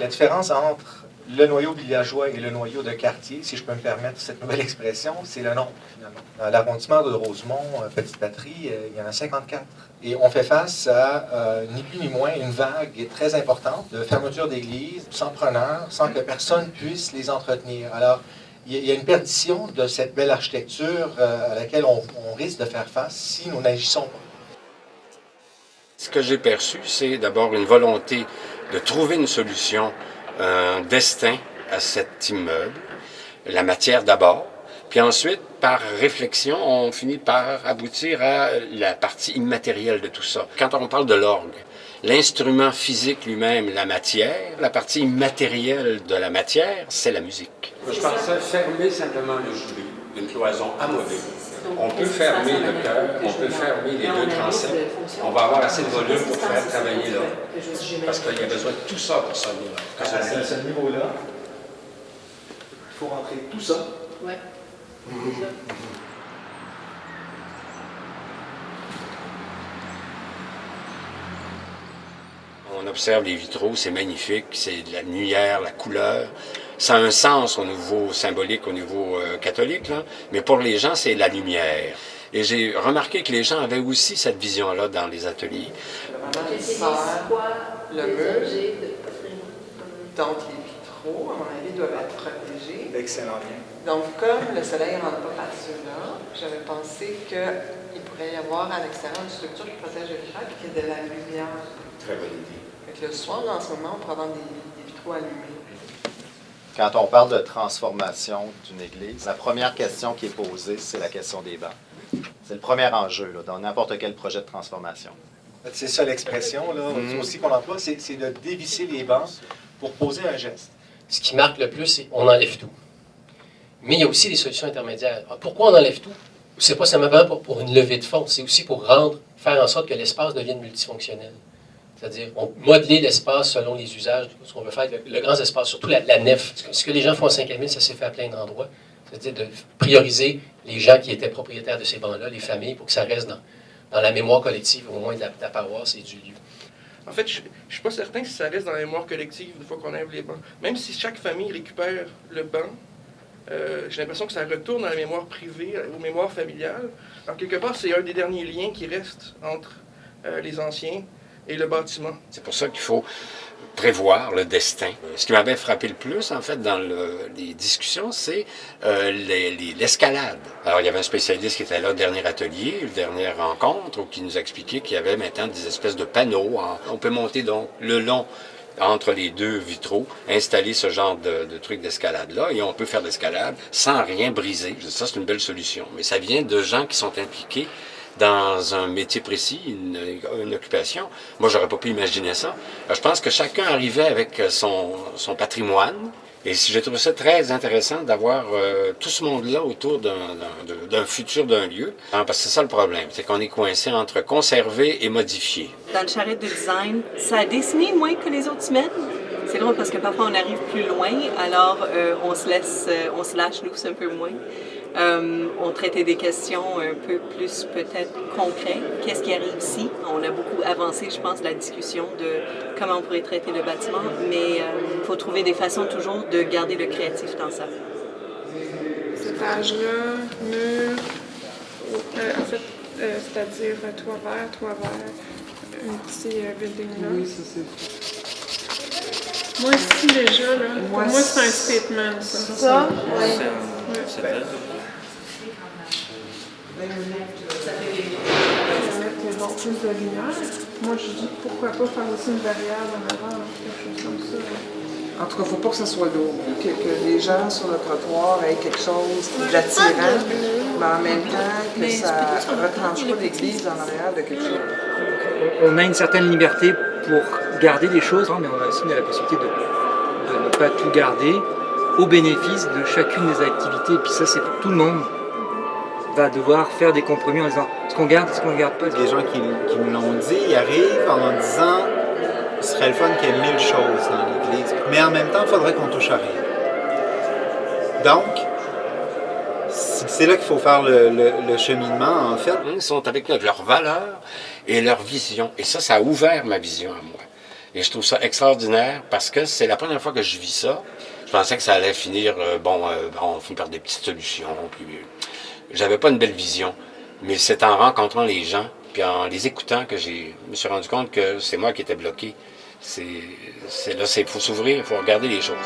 La différence entre le noyau villageois et le noyau de quartier, si je peux me permettre cette nouvelle expression, c'est le nombre, finalement. Dans l'arrondissement de Rosemont, euh, Petite Patrie, euh, il y en a 54. Et on fait face à, euh, ni plus ni moins, une vague très importante de fermeture d'églises, sans preneur, sans que personne puisse les entretenir. Alors, il y a une perdition de cette belle architecture à laquelle on, on risque de faire face si nous n'agissons pas. Ce que j'ai perçu, c'est d'abord une volonté de trouver une solution un destin à cet immeuble, la matière d'abord, puis ensuite, par réflexion, on finit par aboutir à la partie immatérielle de tout ça. Quand on parle de l'orgue, l'instrument physique lui-même, la matière, la partie immatérielle de la matière, c'est la musique. Je pensais fermer simplement le jury d'une cloison amovible. On peut fermer le cœur, on peut fermer les deux transepts. On va avoir assez de volume pour faire travailler là. Parce qu'il y a besoin de tout ça pour ça. À ce niveau-là, il faut rentrer tout ça. Ouais. On observe les vitraux, c'est magnifique, c'est de la lumière, la couleur. Ça a un sens au niveau symbolique, au niveau euh, catholique, là, mais pour les gens, c'est la lumière. Et j'ai remarqué que les gens avaient aussi cette vision-là dans les ateliers. Le mur, donc les vitraux, à mon avis, doivent être protégés. Excellent bien. Donc, comme le soleil ne rentre pas par ceux-là, j'avais pensé qu'il pourrait y avoir à l'extérieur une structure qui protège le vitrage et qui ait de la lumière. Très bonne idée. Fait le soir, en ce moment, on pourrait avoir des, des vitraux allumés. Quand on parle de transformation d'une église, la première question qui est posée, c'est la question des bancs. C'est le premier enjeu là, dans n'importe quel projet de transformation. C'est ça l'expression là, aussi qu'on emploie, c'est de dévisser les bancs pour poser un geste. Ce qui marque le plus, c'est on enlève tout. Mais il y a aussi des solutions intermédiaires. Alors, pourquoi on enlève tout? C'est pas simplement pour, pour une levée de fonds, c'est aussi pour rendre, faire en sorte que l'espace devienne multifonctionnel. C'est-à-dire, modeler l'espace selon les usages, ce qu'on veut faire, le, grand espace, surtout la, nef. Ce que, que les gens font à 5000, ça s'est fait à plein d'endroits. C'est-à-dire de prioriser les gens qui étaient propriétaires de ces bancs-là, les familles, pour que ça reste dans, la mémoire collective, au moins de la, paroisse et du lieu. En fait, je ne suis pas certain si ça reste dans la mémoire collective une fois qu'on enlève les bancs. Même si chaque famille récupère le banc, euh, j'ai l'impression que ça retourne dans la mémoire privée, aux mémoires familiales. Alors, quelque part, c'est un des derniers liens qui reste entre euh, les anciens et le bâtiment. C'est pour ça qu'il faut prévoir le destin. Ce qui m'avait frappé le plus, en fait, dans le, les discussions, c'est euh, l'escalade. Alors, il y avait un spécialiste qui était là au dernier atelier, dernière rencontre, qui nous a expliqué qu'il y avait maintenant des espèces de panneaux. On peut monter donc le long entre les deux vitraux, installer ce genre de, de truc d'escalade-là, et on peut faire l'escalade sans rien briser. Ça, c'est une belle solution. Mais ça vient de gens qui sont impliqués dans un métier précis, une, occupation. Moi, j'aurais pas pu imaginer ça. Je pense que chacun arrivait avec son, son patrimoine, et j'ai trouvé ça très intéressant d'avoir euh, tout ce monde-là autour d'un futur d'un lieu. Parce que c'est ça le problème, c'est qu'on est coincé entre conserver et modifier. Dans le charrette de design, ça a dessiné moins que les autres semaines. C'est drôle parce que parfois on arrive plus loin, alors euh, on se laisse, euh, on se lâche loose un peu moins. Euh, on traitait des questions un peu plus peut-être concrètes. Qu'est-ce qui arrive ici? On a beaucoup avancé, je pense, la discussion de comment on pourrait traiter le bâtiment, mais il euh, faut trouver des façons toujours de garder le créatif dans ça. Cet âge-là, mur, euh, en fait, euh, c'est-à-dire toit vert, toit vert, un petit euh, building là. Oui, ça c'est Moi ici déjà, là, pour moi c'est un statement ça. Ça? Oui. Ouais. Ben, bon, plus de lumière. Moi, je dis pourquoi pas faire aussi une barrière en avant, quelque chose comme ça. En tout cas, il ne faut pas que ça soit lourd, que, que, les gens sur le trottoir aient quelque chose d'attirant, mais en même temps que ça ne retranche pas l'église en arrière de quelque chose. On a une certaine liberté pour garder des choses, mais on a aussi la possibilité de, de ne pas tout garder au bénéfice de chacune des activités. Et puis ça, c'est pour tout le monde va devoir faire des compromis en disant ce qu'on garde, ce qu'on garde pas. Les gens qui, qui me l'ont dit, ils arrivent en disant ce serait le fun qu'il y ait mille choses dans l'Église, mais en même temps, il faudrait qu'on touche à rien. Donc, c'est là qu'il faut faire le, cheminement, en fait. Ils sont avec leurs valeurs et leur vision. Et ça, ça a ouvert ma vision à moi. Et je trouve ça extraordinaire parce que c'est la première fois que je vis ça. Je pensais que ça allait finir, euh, bon, euh, on finit par des petites solutions. Puis, euh, j'avais pas une belle vision. Mais c'est en rencontrant les gens, puis en les écoutant que j'ai, me suis rendu compte que c'est moi qui étais bloqué. C'est là, il faut s'ouvrir, il faut regarder les choses.